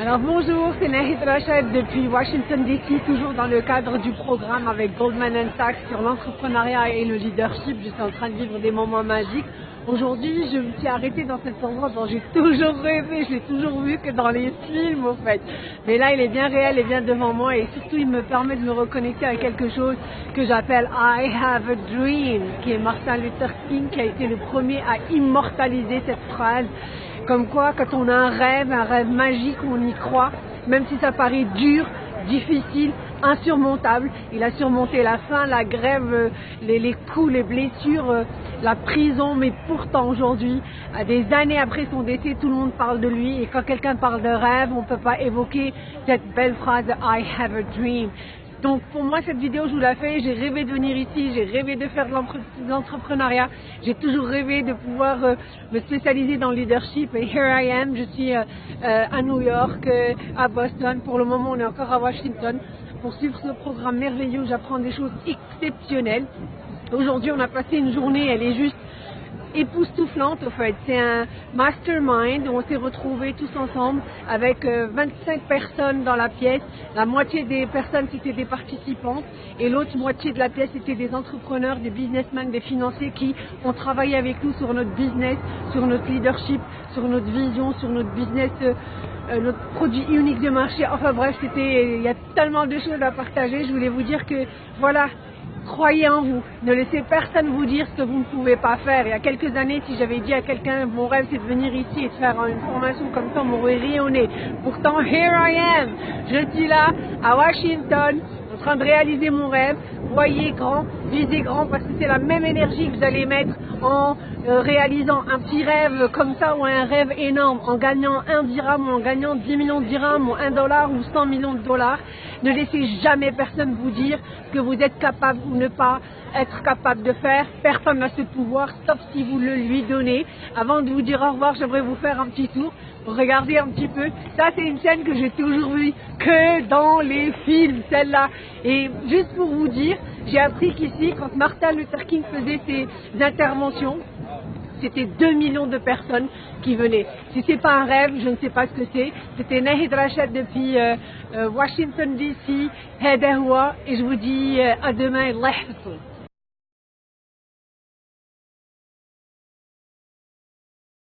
Alors bonjour, c'est Nahid Rachid depuis Washington DC, toujours dans le cadre du programme avec Goldman Sachs sur l'entrepreneuriat et le leadership. Je suis en train de vivre des moments magiques. Aujourd'hui, je me suis arrêtée dans cet endroit dont j'ai toujours rêvé, je l'ai toujours vu que dans les films en fait. Mais là, il est bien réel et bien devant moi et surtout, il me permet de me reconnecter à quelque chose que j'appelle I have a dream, qui est Martin Luther King qui a été le premier à immortaliser cette phrase. Comme quoi, quand on a un rêve, un rêve magique, on y croit, même si ça paraît dur, difficile, insurmontable. Il a surmonté la faim, la grève, euh, les, coups, les blessures, euh, la prison, mais pourtant aujourd'hui, des années après son décès, tout le monde parle de lui. Et quand quelqu'un parle de rêve, on ne peut pas évoquer cette belle phrase I have a dream. Donc pour moi, cette vidéo, je vous la fais. J'ai rêvé de venir ici, j'ai rêvé de faire de l'entrepreneuriat. J'ai toujours rêvé de pouvoir euh, me spécialiser dans le leadership. Et here I am, je suis euh, euh, à New York, à Boston. Pour le moment, on est encore à Washington pour suivre ce programme merveilleux où j'apprends des choses exceptionnelles. Aujourd'hui, on a passé une journée, elle est juste époustouflante au fait. C'est un mastermind où on s'est retrouvés tous ensemble avec 25 euh, personnes dans la pièce. La moitié des personnes c'était des participantes et l'autre moitié de la pièce c'était des entrepreneurs, des businessmen, des financiers qui ont travaillé avec nous sur notre business, sur notre leadership, sur notre vision, sur notre business. Euh, euh, notre produit unique de marché. Enfin bref, c'était, il y a tellement de choses à partager. Je voulais vous dire que voilà, Croyez en vous. Ne laissez personne vous dire ce que vous ne pouvez pas faire. Il y a quelques années, si j'avais dit à quelqu'un, mon rêve c'est de venir ici et de faire une formation comme ça, on m'aurait rayonné. Pourtant, here I am. Je suis là, à Washington, en train de réaliser mon rêve. Voyez grand, visez grand, parce que c'est la même énergie que vous allez mettre en euh, réalisant un petit rêve comme ça ou un rêve énorme, en gagnant un dirham ou en gagnant 10 millions de dirhams ou un dollar ou 100 millions de dollars. Ne laissez jamais personne vous dire que vous êtes capable ou ne pas être capable de faire. Personne n'a ce pouvoir, sauf si vous le lui donnez. Avant de vous dire au revoir, j'aimerais vous faire un petit tour. Regardez un petit peu. Ça, c'est une scène que j'ai toujours vue que dans les films, celle-là. Et juste pour vous dire, j'ai appris qu'ici, quand Martin Luther King faisait ses interventions, c'était 2 millions de personnes qui venaient. Si ce n'est pas un rêve, je ne sais pas ce que c'est. C'était Nahid Rachid depuis euh, euh, Washington DC, Hedahoua, et je vous dis euh, à demain, Allah